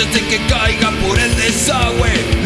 Antes de que caiga por el desagüe,